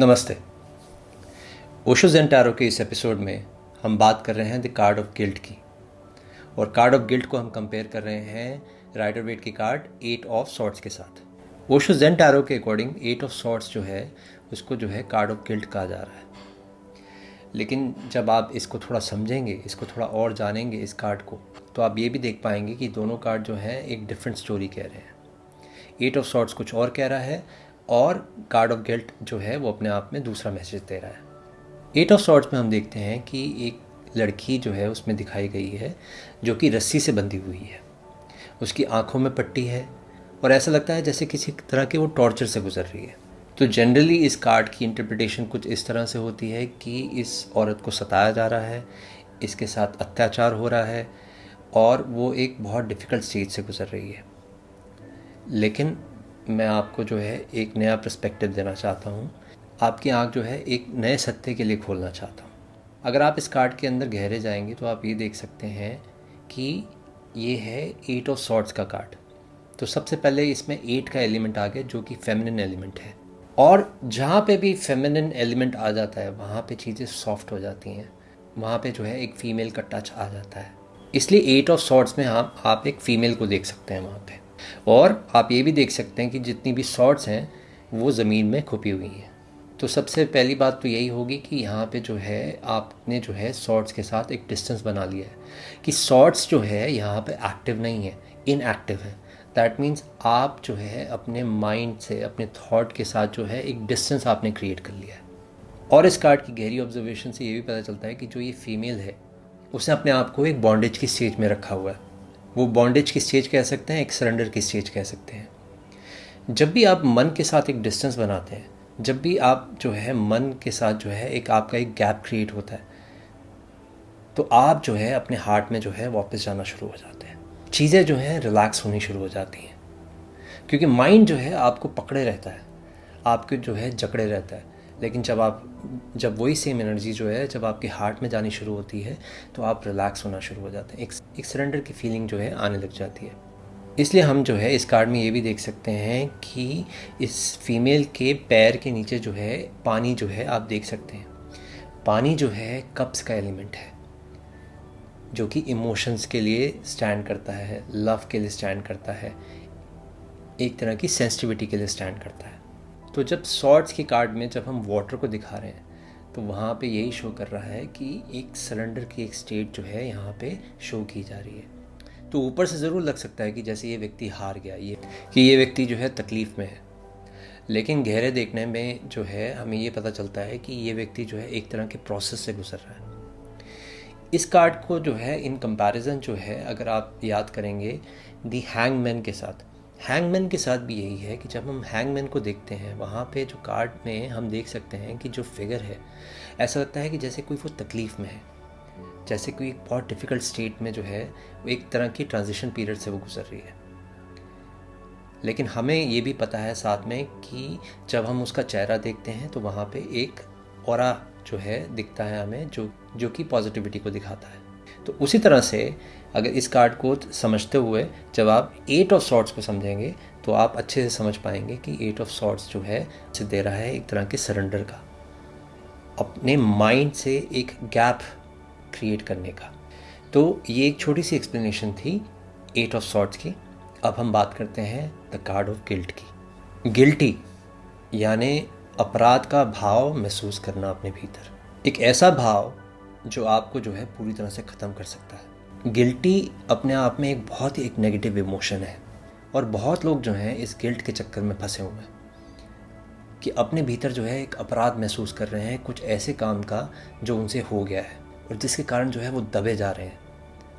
नमस्ते। ओशो जेंटारो के इस एपिसोड में हम बात कर रहे हैं द कार्ड ऑफ़ गिल्ट की। और कार्ड ऑफ़ गिल्ट को हम कंपेयर कर रहे हैं राइडर वेट की कार्ड एट ऑफ़ सॉर्ट्स के साथ। ओशो जेंटारो के अकॉर्डिंग एट ऑफ़ सॉर्ट्स जो है, उसको जो है कार्ड ऑफ़ गिल्ट कहा जा रहा है। लेकिन जब आप इसको थोड़ा समझेंगे, इसको थोड़ा और जानेंगे इस कार्ड को तो आप ये भी देख पाएँगे कि दोनों कार्ड जो हैं एक डिफरेंट स्टोरी कह रहे हैं। एट ऑफ़ सॉर्ट्स कुछ और कह रहा है और कार्ड ऑफ़ गिल्ट जो है, वो अपने आप में दूसरा मैसेज दे रहा है। एट ऑफ़ शॉर्ट्स में हम देखते हैं कि एक लड़की जो है, उसमें दिखाई गई है, जो कि रस्सी से बंधी हुई है। उसकी आँखों में पट्टी है और ऐसा लगता है जैसे किसी तरह के वो टॉर्चर से गुजर रही है। तो जनरली इस कार्ड की इंटरप्रिटेशन कुछ इस तरह से होती है कि इस औरत को सताया जा रहा है, इसके साथ अत्याचार हो रहा है और वो एक बहुत डिफ़िकल्ट स्टेज से गुजर रही है। लेकिन मैं आपको जो है एक नया पर्सपेक्टिव देना चाहता हूँ। आपकी आँख जो है एक नए सत्य के लिए खोलना चाहता हूँ। अगर आप इस कार्ड के अंदर गहरे जाएँगे तो आप ये देख सकते हैं कि ये है एट ऑफ़ सॉर्ट्स का कार्ड तो सबसे पहले इसमें एट का एलिमेंट आ गया, जो कि फेमिनिन एलिमेंट है। और जहाँ पे भी फेमिनिन एलिमेंट आ जाता है, वहाँ पे चीज़ें सॉफ्ट हो जाती हैं। वहाँ पे जो है एक फ़ीमेल का टच आ जाता है। इसलिए एट ऑफ़ सॉर्ट्स में आप आप एक फ़ीमेल को देख सकते हैं वहाँ पे। और आप ये भी देख सकते हैं कि जितनी भी शॉर्ट्स हैं, वो ज़मीन में खुपी हुई हैं। तो सबसे पहली बात तो यही होगी कि यहाँ पे जो है, आपने जो है शॉर्ट्स के साथ एक डिस्टेंस बना लिया है कि शॉर्ट्स जो है, यहाँ पे एक्टिव नहीं है, इनएक्टिव है। दैट मीन्स आप जो है, अपने माइंड से, अपने थॉट के साथ जो है, एक डिस्टेंस आपने क्रिएट कर लिया है। और इस कार्ड की गहरी ऑब्जर्वेशन से ये भी पता चलता है कि जो ये फीमेल है, उसने अपने आप को एक बॉन्डेज की स्टेज में रखा हुआ है। वो बॉन्डेज की स्टेज कह सकते हैं? एक सरेंडर की स्टेज कह सकते हैं? जब भी आप मन के साथ एक डिस्टेंस बनाते हैं, जब भी आप जो है मन के साथ जो है एक आपका एक गैप क्रिएट होता है तो आप जो है अपने हार्ट में जो है वापस जाना शुरू हो जाते हैं। चीज़ें जो हैं रिलैक्स होनी शुरू हो जाती हैं। क्योंकि माइंड जो है आपको पकड़े रहता है, आपके जो है जकड़े रहता है। लेकिन जब आप, जब वही सेम एनर्जी जो है, जब आपके हार्ट में जानी शुरू होती है तो आप रिलैक्स होना शुरू हो जाते हैं। एक एक सरेंडर की फीलिंग जो है, आने लग जाती है। इसलिए हम जो है, इस कार्ड में ये भी देख सकते हैं कि इस फीमेल के पैर के नीचे जो है, पानी जो है, आप देख सकते हैं। पानी जो है कप्स का एलिमेंट है, जो कि इमोशंस के लिए स्टैंड करता है लव के लिए स्टैंड करता है, एक तरह की सेंसिटिविटी के लिए स्टैंड करता है। तो जब शॉर्ट्स के कार्ड में जब हम वाटर को दिखा रहे हैं तो वहाँ पे यही शो कर रहा है कि एक सरेंडर की एक स्टेट जो है यहाँ पे शो की जा रही है। तो ऊपर से ज़रूर लग सकता है कि जैसे ये व्यक्ति हार गया, ये, कि ये व्यक्ति जो है तकलीफ़ में है। लेकिन गहरे देखने में जो है, हमें ये पता चलता है कि ये व्यक्ति जो है एक तरह के प्रोसेस से गुजर रहा है। इस कार्ड को जो है इन कंपैरिजन जो है, अगर आप याद करेंगे दी हैंगमैन के साथ हैंगमैन के साथ भी यही है कि जब हम हैंगमैन को देखते हैं, वहाँ पे जो कार्ड में हम देख सकते हैं कि जो फिगर है, ऐसा लगता है कि जैसे कोई वो तकलीफ़ में है। जैसे कोई बहुत डिफ़िकल्ट स्टेट में जो है, वो एक तरह की ट्रांजिशन पीरियड से वो गुजर रही है। लेकिन हमें ये भी पता है साथ में कि जब हम उसका चेहरा देखते हैं तो वहाँ पे एक और जो है दिखता है हमें, जो जो कि पॉजिटिविटी को दिखाता है। तो उसी तरह से अगर इस कार्ड को समझते हुए जब आप एट ऑफ़ सॉर्ट्स को समझेंगे तो आप अच्छे से समझ पाएँगे कि एट ऑफ़ सॉर्ट्स जो है से दे रहा है एक तरह के सरेंडर का। अपने माइंड से एक गैप क्रिएट करने का। तो ये एक छोटी सी एक्सप्लेनेशन थी एट ऑफ़ सॉर्ट्स की। अब हम बात करते हैं द कार्ड ऑफ़ गिल्ट की। गिल्टी यानी अपराध का भाव महसूस करना अपने भीतर। एक ऐसा भाव जो आपको जो है पूरी तरह से ख़त्म कर सकता है। गिल्टी अपने आप में एक बहुत ही एक नेगेटिव इमोशन है और बहुत लोग जो हैं इस गिल्ट के चक्कर में फंसे हुए हैं कि अपने भीतर जो है एक अपराध महसूस कर रहे हैं, कुछ ऐसे काम का जो उनसे हो गया है और जिसके कारण जो है वो दबे जा रहे हैं,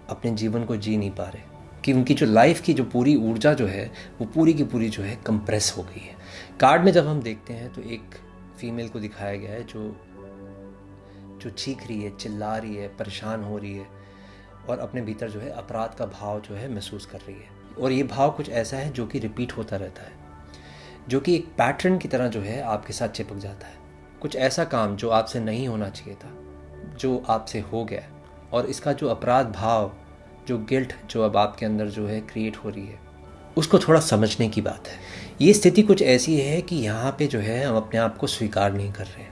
अपने जीवन को जी नहीं पा रहे। कि उनकी जो लाइफ की जो पूरी ऊर्जा जो है, वो पूरी की पूरी जो है कंप्रेस हो गई है। कार्ड में जब हम देखते हैं तो एक फीमेल को दिखाया गया है जो जो चीख रही है, चिल्ला रही है, परेशान हो रही है और अपने भीतर जो है अपराध का भाव जो है महसूस कर रही है। और ये भाव कुछ ऐसा है जो कि रिपीट होता रहता है, जो कि एक पैटर्न की तरह जो है आपके साथ चिपक जाता है। कुछ ऐसा काम जो आपसे नहीं होना चाहिए था, जो आपसे हो गया और इसका जो अपराध भाव, जो गिल्ट जो अब आपके अंदर जो है क्रिएट हो रही है, उसको थोड़ा समझने की बात है। ये स्थिति कुछ ऐसी है कि यहाँ पे जो है हम अपने आप को स्वीकार नहीं कर रहे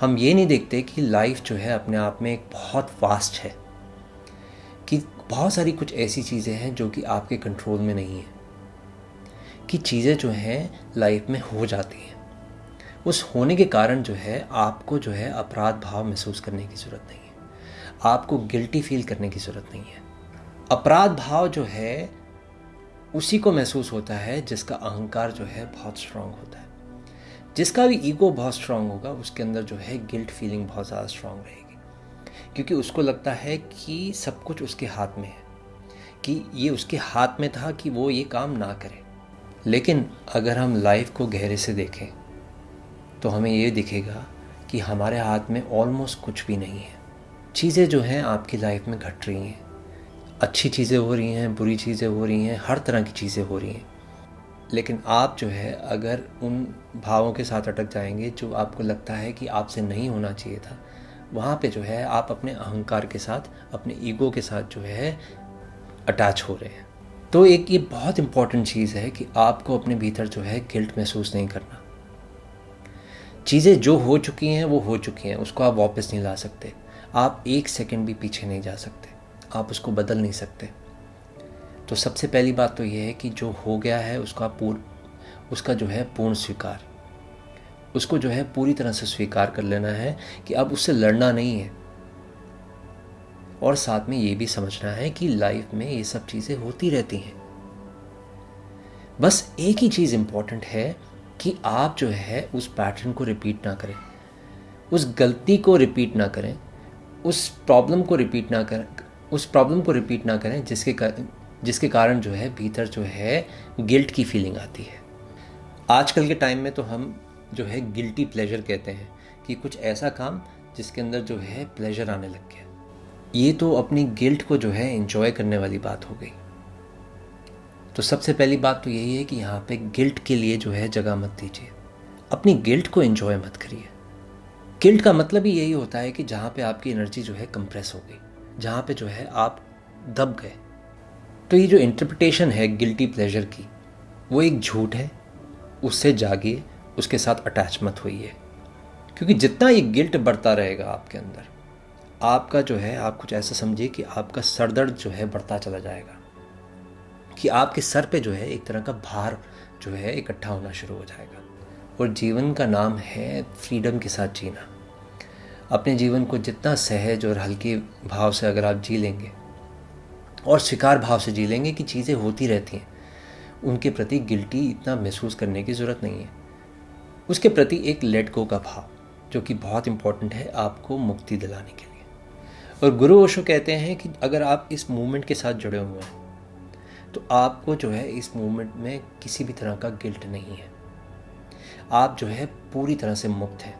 हम ये नहीं देखते कि लाइफ जो है अपने आप में एक बहुत फास्ट है, कि बहुत सारी कुछ ऐसी चीज़ें हैं जो कि आपके कंट्रोल में नहीं है, कि चीज़ें जो हैं लाइफ में हो जाती हैं। उस होने के कारण जो है, आपको जो है अपराध भाव महसूस करने की ज़रूरत नहीं है। आपको गिल्टी फील करने की ज़रूरत नहीं है। अपराध भाव जो है, उसी को महसूस होता है जिसका अहंकार जो है बहुत स्ट्रांग होता है। जिसका भी ईगो बहुत स्ट्रांग होगा, उसके अंदर जो है गिल्ट फीलिंग बहुत ज़्यादा स्ट्रांग रहेगी। क्योंकि उसको लगता है कि सब कुछ उसके हाथ में है, कि ये उसके हाथ में था कि वो ये काम ना करे। लेकिन अगर हम लाइफ को गहरे से देखें तो हमें ये दिखेगा कि हमारे हाथ में ऑलमोस्ट कुछ भी नहीं है। चीज़ें जो हैं आपकी लाइफ में घट रही हैं। अच्छी चीज़ें हो रही हैं, बुरी चीज़ें हो रही हैं, हर तरह की चीज़ें हो रही हैं। लेकिन आप जो है, अगर उन भावों के साथ अटक जाएँगे जो आपको लगता है कि आपसे नहीं होना चाहिए था, वहाँ पे जो है आप अपने अहंकार के साथ, अपने ईगो के साथ जो है अटैच हो रहे हैं। तो एक ये बहुत इंपॉर्टेंट चीज़ है कि आपको अपने भीतर जो है गिल्ट महसूस नहीं करना। चीज़ें जो हो चुकी हैं, वो हो चुकी हैं, उसको आप वापस नहीं ला सकते। आप एक सेकंड भी पीछे नहीं जा सकते। आप उसको बदल नहीं सकते। तो सबसे पहली बात तो ये है कि जो हो गया है उसका पूर्ण उसका जो है पूर्ण स्वीकार। उसको जो है पूरी तरह से स्वीकार कर लेना है कि अब उससे लड़ना नहीं है। और साथ में ये भी समझना है कि लाइफ में ये सब चीज़ें होती रहती हैं। बस एक ही चीज़ इंपॉर्टेंट है कि आप जो है उस पैटर्न को रिपीट ना करें। उस गलती को रिपीट ना करें। उस प्रॉब्लम को रिपीट ना करें उस प्रॉब्लम को रिपीट ना करें जिसके कर, जिसके कारण जो है, भीतर जो है गिल्ट की फीलिंग आती है। आजकल के टाइम में तो हम जो है गिल्टी प्लेजर कहते हैं कि कुछ ऐसा काम जिसके अंदर जो है प्लेजर आने लग गया। ये तो अपनी गिल्ट को जो है इंजॉय करने वाली बात हो गई। तो सबसे पहली बात तो यही है कि यहाँ पे गिल्ट के लिए जो है, जगह मत दीजिए। अपनी गिल्ट को एंजॉय मत करिए। गिल्ट का मतलब ही यही होता है कि जहाँ पे आपकी एनर्जी जो है कंप्रेस हो गई। जहाँ पे जो है, आप दब गए। तो ये जो इंटरप्रिटेशन है गिल्टी प्लेजर की, वो एक झूठ है, उससे जागिए, उसके साथ अटैच मत होइए। क्योंकि जितना ये गिल्ट बढ़ता रहेगा आपके अंदर, आपका जो है, आप कुछ ऐसा समझिए कि आपका सरदर्द जो है बढ़ता चला जाएगा। कि आपके सर पे जो है एक तरह का भार जो है इकट्ठा होना शुरू हो जाएगा। और जीवन का नाम है फ्रीडम के साथ जीना। अपने जीवन को जितना सहज और हल्के भाव से अगर आप जी लेंगे और शिकार भाव से जी लेंगे कि चीज़ें होती रहती हैं। उनके प्रति गिल्टी इतना महसूस करने की ज़रूरत नहीं है। उसके प्रति एक लेट गो का भाव, जो कि बहुत इंपॉर्टेंट है आपको मुक्ति दिलाने के लिए। और गुरु ओशो कहते हैं कि अगर आप इस मूवमेंट के साथ जुड़े हुए हैं तो आपको जो है इस मूवमेंट में किसी भी तरह का गिल्ट नहीं है। आप जो है पूरी तरह से मुक्त हैं।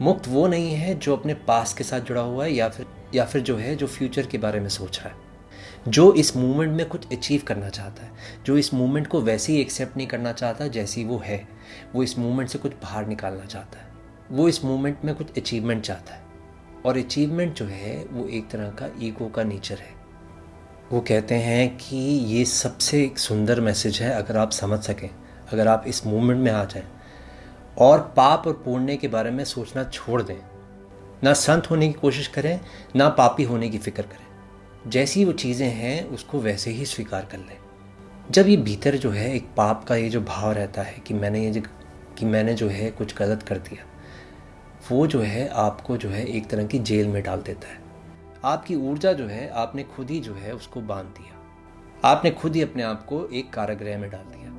मुक्त वो नहीं है जो अपने पास के साथ जुड़ा हुआ है या फिर या फिर जो है जो फ्यूचर के बारे में सोच रहा है। जो इस मूवमेंट में कुछ अचीव करना चाहता है। जो इस मूवमेंट को वैसे ही एक्सेप्ट नहीं करना चाहता, जैसी वो है, वो इस मूवमेंट से कुछ बाहर निकालना चाहता है। वो इस मूवमेंट में कुछ अचीवमेंट चाहता है। और अचीवमेंट जो है, वो एक तरह का ईगो का नेचर है। वो कहते हैं कि ये सबसे एक सुंदर मैसेज है, अगर आप समझ सकें, अगर आप इस मूवमेंट में आ जाएँ। और पाप और पुण्य के बारे में सोचना छोड़ दें। ना संत होने की कोशिश करें, ना पापी होने की फ़िक्र करें। जैसी वो चीज़ें हैं, उसको वैसे ही स्वीकार कर लें। जब ये भीतर जो है, एक पाप का ये जो भाव रहता है कि मैंने ये कि मैंने जो है कुछ गलत कर दिया, वो जो है आपको जो है एक तरह की जेल में डाल देता है। आपकी ऊर्जा जो है, आपने खुद ही जो है उसको बाँध दिया। आपने खुद ही अपने आप को एक कारागृह में डाल दिया।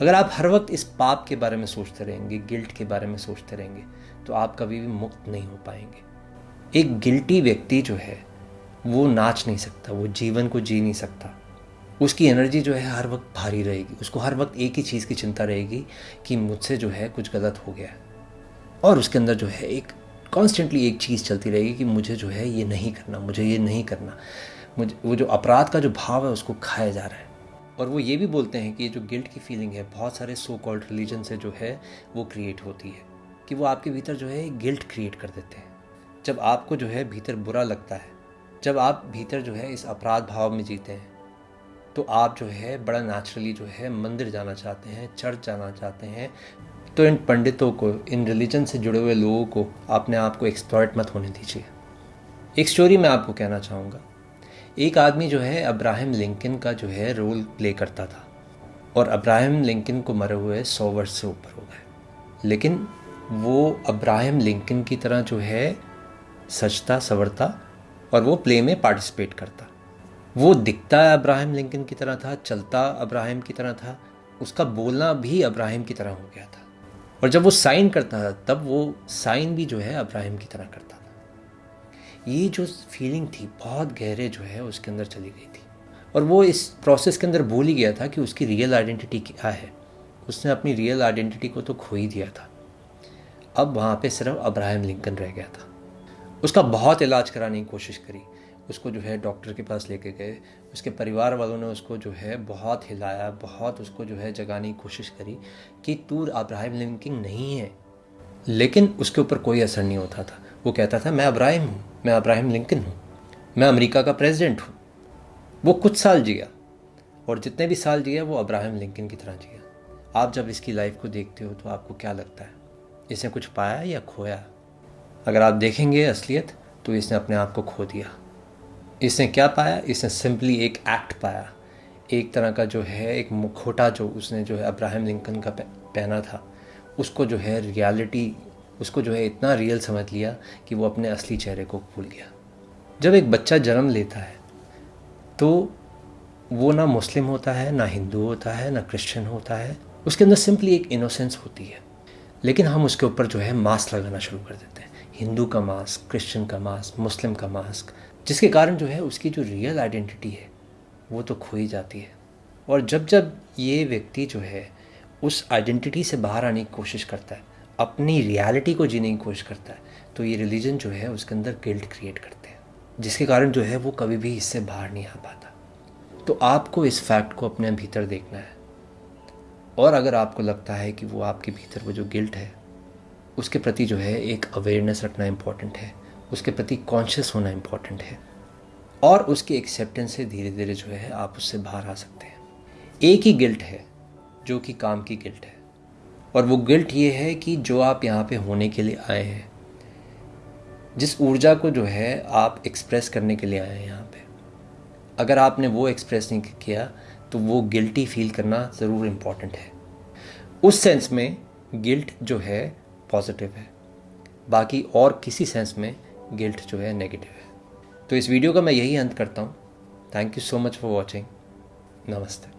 अगर आप हर वक्त इस पाप के बारे में सोचते रहेंगे, गिल्ट के बारे में सोचते रहेंगे तो आप कभी भी मुक्त नहीं हो पाएँगे। एक गिल्टी व्यक्ति जो है वो नाच नहीं सकता, वो जीवन को जी नहीं सकता। उसकी एनर्जी जो है हर वक्त भारी रहेगी। उसको हर वक्त एक ही चीज़ की चिंता रहेगी कि मुझसे जो है कुछ गलत हो गया और उसके अंदर जो है एक कॉन्स्टेंटली एक चीज़ चलती रहेगी कि मुझे जो है ये नहीं करना, मुझे ये नहीं करना। मुझे, वो जो अपराध का जो भाव है उसको खाया जा रहा है। और वो ये भी बोलते हैं कि ये जो गिल्ट की फीलिंग है, बहुत सारे सो कॉल्ड रिलीजन से जो है वो क्रिएट होती है। कि वो आपके भीतर जो है गिल्ट क्रिएट कर देते हैं। जब आपको जो है भीतर बुरा लगता है जब आप भीतर जो है इस अपराध भाव में जीते हैं तो आप जो है बड़ा नेचुरली जो है मंदिर जाना चाहते हैं चर्च जाना चाहते हैं। तो इन पंडितों को, इन रिलीजन से जुड़े हुए लोगों को अपने आप को एक्सप्लॉयट मत होने दीजिए। एक स्टोरी मैं आपको कहना चाहूँगा। एक आदमी जो है अब्राहम लिंकन का जो है रोल प्ले करता था और अब्राहम लिंकन को मरे हुए सौ वर्ष से ऊपर हो गए। लेकिन वो अब्राहम लिंकन की तरह जो है सचता सवरता और वो प्ले में पार्टिसिपेट करता। वो दिखता अब्राहम लिंकन की तरह था, चलता अब्राहम की तरह था, उसका बोलना भी अब्राहम की तरह हो गया था। और जब वो साइन करता था, तब वो साइन भी जो है अब्राहम की तरह करता था। ये जो फीलिंग थी, बहुत गहरे जो है, उसके अंदर चली गई थी। और वो इस प्रोसेस के अंदर भूल ही गया था कि उसकी रियल आइडेंटिटी क्या है। उसने अपनी रियल आइडेंटिटी को तो खो ही दिया था। अब वहाँ पे सिर्फ़ अब्राहम लिंकन रह गया था। उसका बहुत इलाज कराने की कोशिश करी। उसको जो है डॉक्टर के पास लेके गए। उसके परिवार वालों ने उसको जो है बहुत हिलाया, बहुत उसको जो है जगाने की कोशिश करी कि तू अब्राहिम लिंकिंग नहीं है। लेकिन उसके ऊपर कोई असर नहीं होता था। वो कहता था, मैं अब्राहिम हूँ, मैं अब्राहिम लिंकन हूँ, मैं अमेरिका का प्रेसिडेंट हूँ। वो कुछ साल जिया और जितने भी साल जिया, वो अब्राहिम लिंकन की तरह जिया। आप जब इसकी लाइफ को देखते हो तो आपको क्या लगता है? इसने कुछ पाया या खोया? अगर आप देखेंगे असलियत तो इसने अपने आप को खो दिया। इसने क्या पाया? इसने सिंपली एक एक्ट पाया। एक तरह का जो है, एक मुखोटा जो उसने जो है अब्राहम लिंकन का पहना था, उसको जो है रियलिटी उसको जो है इतना रियल समझ लिया कि वो अपने असली चेहरे को भूल गया। जब एक बच्चा जन्म लेता है तो वो ना मुस्लिम होता है, ना हिंदू होता है, ना क्रिश्चियन होता है। उसके अंदर सिंपली एक इनोसेंस होती है। लेकिन हम उसके ऊपर जो है मास्क लगाना शुरू कर देते हैं। हिंदू का मास्क क्रिश्चियन का मास्क मुस्लिम का मास्क जिसके कारण जो है उसकी जो रियल आइडेंटिटी है, वो तो खो ही जाती है। और जब जब ये व्यक्ति जो है उस आइडेंटिटी से बाहर आने की कोशिश करता है, अपनी रियलिटी को जीने की कोशिश करता है तो ये रिलीजन जो है उसके अंदर गिल्ट क्रिएट करते हैं, जिसके कारण जो है वो कभी भी इससे बाहर नहीं आ पाता। तो आपको इस फैक्ट को अपने भीतर देखना है। और अगर आपको लगता है कि वो आपके भीतर वो जो गिल्ट है उसके प्रति जो है एक अवेयरनेस रखना इंपॉर्टेंट है। उसके प्रति कॉन्शियस होना इंपॉर्टेंट है। और उसकी एक्सेप्टेंस से धीरे धीरे जो है आप उससे बाहर आ सकते हैं। एक ही गिल्ट है, जो कि काम की गिल्ट है। और वो गिल्ट ये है कि जो आप यहाँ पे होने के लिए आए हैं, जिस ऊर्जा को जो है आप एक्सप्रेस करने के लिए आए हैं यहाँ पे, अगर आपने वो एक्सप्रेस नहीं किया तो वो गिल्टी फील करना ज़रूर इंपॉर्टेंट है। उस सेंस में गिल्ट जो है पॉजिटिव है। बाकी और किसी सेंस में गिल्ट जो है नेगेटिव है। तो इस वीडियो का मैं यही अंत करता हूँ। Thank you so much for watching नमस्ते।